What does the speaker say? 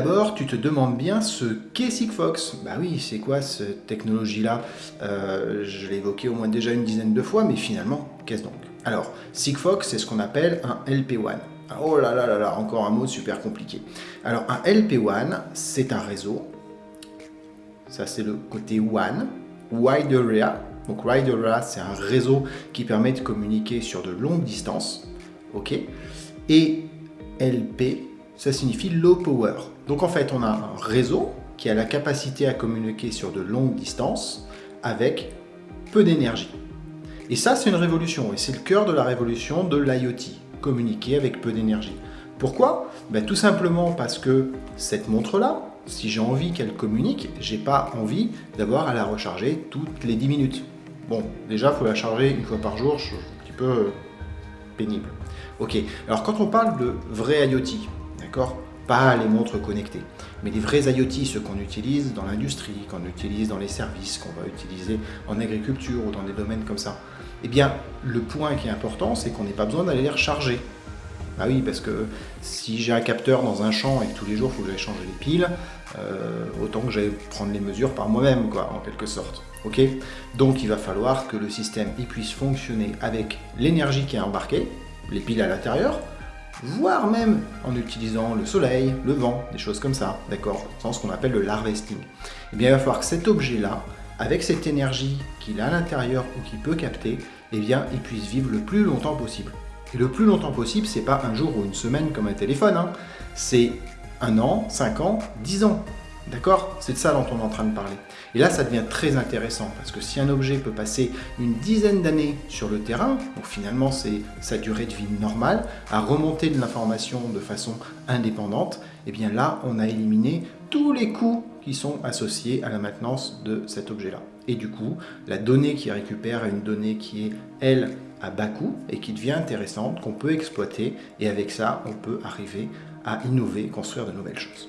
te demandes bien ce qu'est Sigfox. Bah oui, c'est quoi cette technologie-là? Euh, Je l'ai évoqué au moins déjà une dizaine de fois, mais finalement, qu'est-ce donc? Alors, Sigfox, c'est ce qu'on appelle un LP1. Oh là là là là, encore un mot super compliqué. Alors, un LP1, c'est un réseau. Ça, c'est le côté WAN, Wide Area. Donc, Wide Area, c'est un réseau qui permet de communiquer sur de longues distances. OK? Et LP, ça signifie Low Power. Donc, en fait, on a un réseau qui a la capacité à communiquer sur de longues distances avec peu d'énergie. Et ça, c'est une révolution, et c'est le cœur de la révolution de l'IoT communiquer avec peu d'énergie. Pourquoi? Ben, Tout simplement parce que cette montre-là, si j'ai envie qu'elle communique, j'ai pas envie d'avoir à la recharger toutes les 10 minutes. Bon, déjà, il faut la charger une fois par jour, suis un petit peu euh, pénible. Ok, alors quand on parle de vrai IoT, d'accord? Pas les montres connectées, mais des vrais IoT, ceux qu'on utilise dans l'industrie, qu'on utilise dans les services, qu'on va utiliser en agriculture ou dans des domaines comme ça. Eh bien, le point qui est important, c'est qu'on n'ait pas besoin d'aller les recharger. Ah oui, parce que si j'ai un capteur dans un champ et que tous les jours il faut que j'aille changer les piles, euh, autant que j'aille prendre les mesures par moi-même, quoi, en quelque sorte. Ok? Donc il va falloir que le système puisse fonctionner avec l'énergie qui est embarquée, les piles à l'intérieur, voire même en utilisant le soleil, le vent, des choses comme ça, d'accord Dans ce qu'on appelle le harvesting. Eh bien, il va falloir que cet objet-là, avec cette énergie qu'il a à l'intérieur ou qu'il peut capter, eh bien, il puisse vivre le plus longtemps possible. Et le plus longtemps possible, c'est pas un jour ou une semaine comme un téléphone, hein. c'est un an, cinq ans, dix ans. D'accord? C'est de ça dont on est en train de parler. Et là, ça devient très intéressant, parce que si un objet peut passer une dizaine d'années sur le terrain, donc finalement c'est sa durée de vie normale, à remonter de l'information de façon indépendante, et eh bien là, on a éliminé tous les coûts qui sont associés à la maintenance de cet objet-là. Et du coup, la donnée qui récupère est une donnée qui est, elle, à bas coût et qui devient intéressante, qu'on peut exploiter, et avec ça, on peut arriver à innover, construire de nouvelles choses.